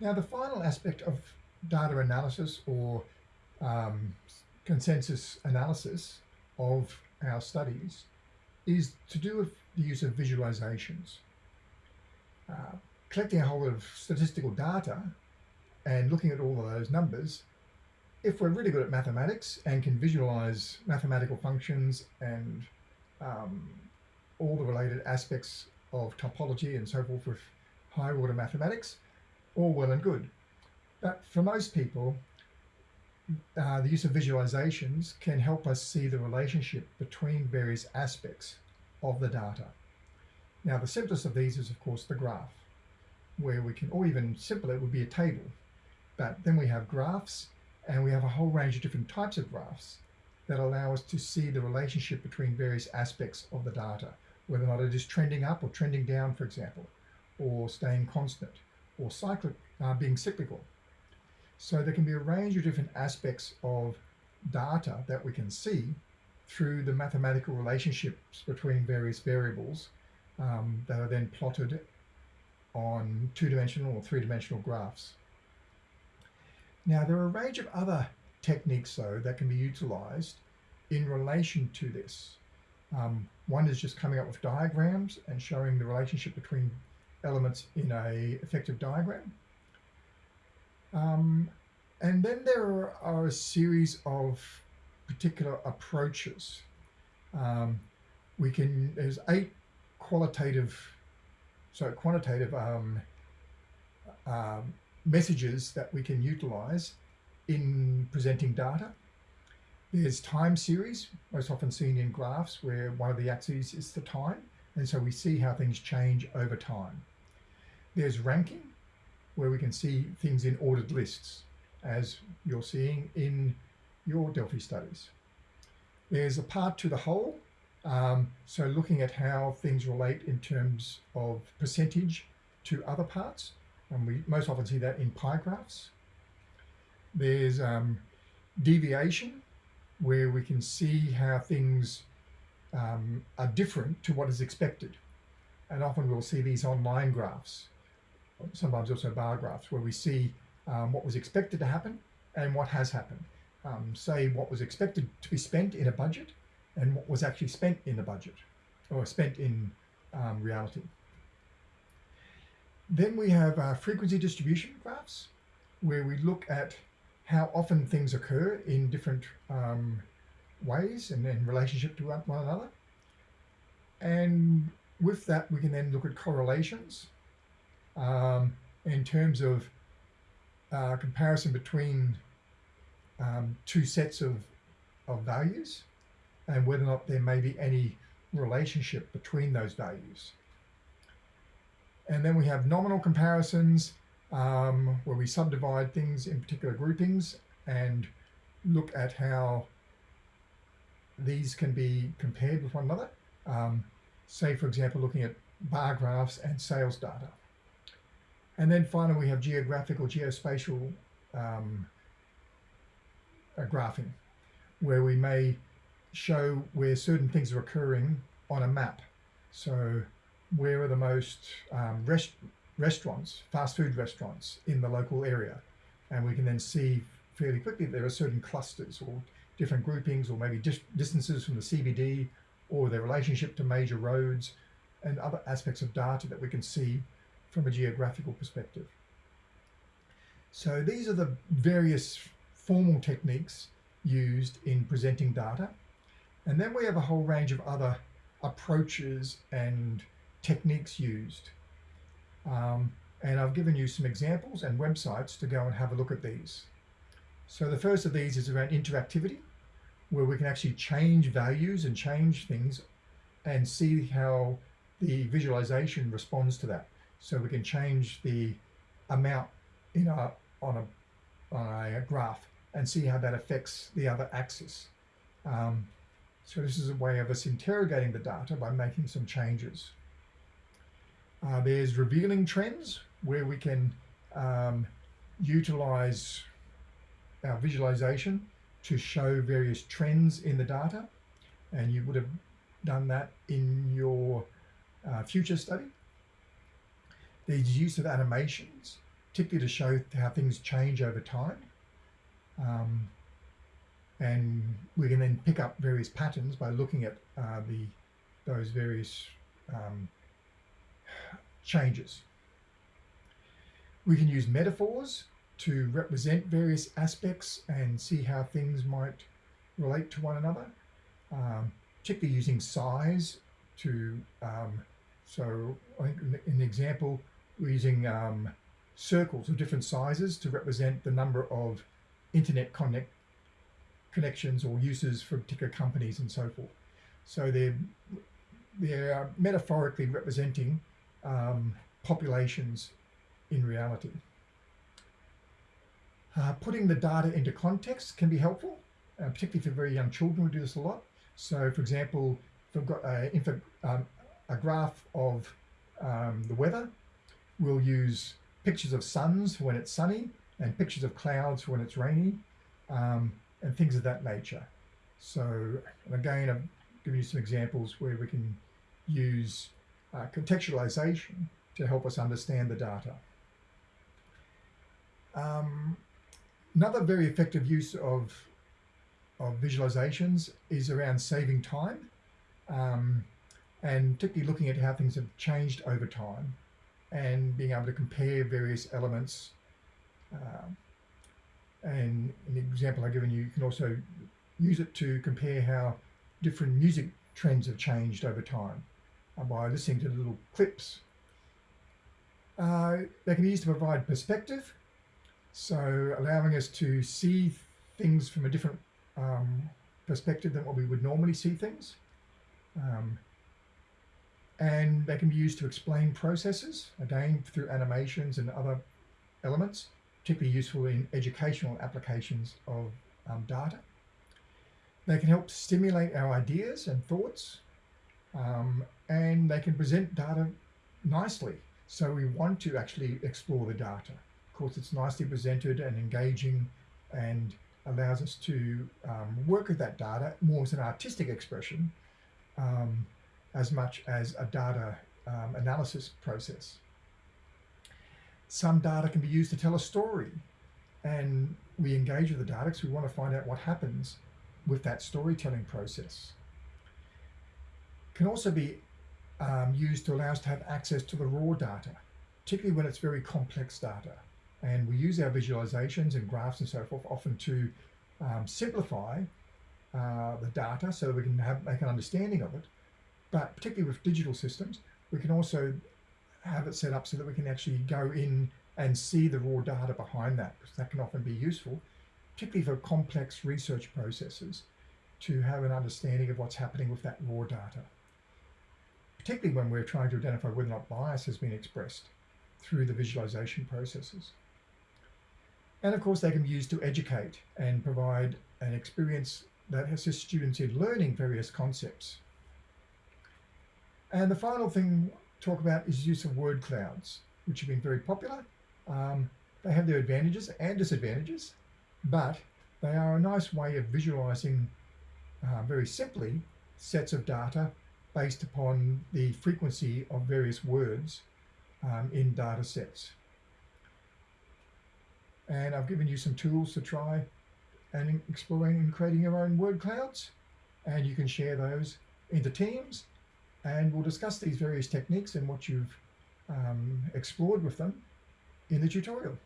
Now, the final aspect of data analysis or um, consensus analysis of our studies is to do with the use of visualizations. Uh, collecting a whole lot of statistical data and looking at all of those numbers, if we're really good at mathematics and can visualize mathematical functions and um, all the related aspects of topology and so forth with high order mathematics, all well and good. But for most people, uh, the use of visualizations can help us see the relationship between various aspects of the data. Now, the simplest of these is, of course, the graph, where we can, or even simpler, it would be a table. But then we have graphs, and we have a whole range of different types of graphs that allow us to see the relationship between various aspects of the data, whether or not it is trending up or trending down, for example, or staying constant, or cyclic, uh, being cyclical. So there can be a range of different aspects of data that we can see through the mathematical relationships between various variables um, that are then plotted on two-dimensional or three-dimensional graphs. Now there are a range of other techniques though that can be utilized in relation to this. Um, one is just coming up with diagrams and showing the relationship between elements in a effective diagram. Um, and then there are, a series of particular approaches. Um, we can, there's eight qualitative, so quantitative um, um, messages that we can utilize in presenting data. There's time series, most often seen in graphs where one of the axes is the time. And so we see how things change over time. There's ranking, where we can see things in ordered lists, as you're seeing in your Delphi studies. There's a part to the whole, um, so looking at how things relate in terms of percentage to other parts, and we most often see that in pie graphs. There's um, deviation, where we can see how things um, are different to what is expected. And often we'll see these online graphs sometimes also bar graphs where we see um, what was expected to happen and what has happened. Um, say what was expected to be spent in a budget and what was actually spent in the budget or spent in um, reality. Then we have uh, frequency distribution graphs where we look at how often things occur in different um, ways and in relationship to one another. And with that, we can then look at correlations um, in terms of uh, comparison between um, two sets of, of values and whether or not there may be any relationship between those values. And then we have nominal comparisons um, where we subdivide things in particular groupings and look at how these can be compared with one another. Um, say, for example, looking at bar graphs and sales data. And then finally, we have geographical, geospatial um, uh, graphing, where we may show where certain things are occurring on a map. So where are the most um, rest restaurants, fast food restaurants in the local area? And we can then see fairly quickly there are certain clusters or different groupings or maybe dis distances from the CBD or their relationship to major roads and other aspects of data that we can see from a geographical perspective. So these are the various formal techniques used in presenting data. And then we have a whole range of other approaches and techniques used. Um, and I've given you some examples and websites to go and have a look at these. So the first of these is around interactivity, where we can actually change values and change things and see how the visualization responds to that. So we can change the amount in a, on, a, on a graph and see how that affects the other axis. Um, so this is a way of us interrogating the data by making some changes. Uh, there's revealing trends where we can um, utilize our visualization to show various trends in the data. And you would have done that in your uh, future study. There's use of animations particularly to show how things change over time. Um, and we can then pick up various patterns by looking at uh, the those various um, changes. We can use metaphors to represent various aspects and see how things might relate to one another, um, particularly using size to, um, so I think in the example, we're using um, circles of different sizes to represent the number of internet connect connections or uses for particular companies and so forth. So they're, they're metaphorically representing um, populations in reality. Uh, putting the data into context can be helpful, uh, particularly for very young children. We do this a lot. So, for example, if I've got a, um, a graph of um, the weather, we'll use pictures of suns when it's sunny and pictures of clouds when it's rainy um, and things of that nature. So again, I've given you some examples where we can use uh, contextualization to help us understand the data. Um, another very effective use of, of visualizations is around saving time um, and particularly looking at how things have changed over time and being able to compare various elements. Uh, and an example I've given you, you can also use it to compare how different music trends have changed over time uh, by listening to little clips. Uh, they can be used to provide perspective, so allowing us to see things from a different um, perspective than what we would normally see things. Um, and they can be used to explain processes, again, through animations and other elements, particularly useful in educational applications of um, data. They can help stimulate our ideas and thoughts, um, and they can present data nicely. So we want to actually explore the data. Of course, it's nicely presented and engaging and allows us to um, work with that data more as an artistic expression um, as much as a data um, analysis process. Some data can be used to tell a story and we engage with the data because we want to find out what happens with that storytelling process. Can also be um, used to allow us to have access to the raw data, particularly when it's very complex data. And we use our visualizations and graphs and so forth often to um, simplify uh, the data so we can have, make an understanding of it. But particularly with digital systems, we can also have it set up so that we can actually go in and see the raw data behind that, because that can often be useful, particularly for complex research processes, to have an understanding of what's happening with that raw data. Particularly when we're trying to identify whether or not bias has been expressed through the visualization processes. And of course, they can be used to educate and provide an experience that assists students in learning various concepts and the final thing to talk about is use of word clouds, which have been very popular. Um, they have their advantages and disadvantages, but they are a nice way of visualizing uh, very simply sets of data based upon the frequency of various words um, in data sets. And I've given you some tools to try and exploring and creating your own word clouds. And you can share those into teams and we'll discuss these various techniques and what you've um, explored with them in the tutorial.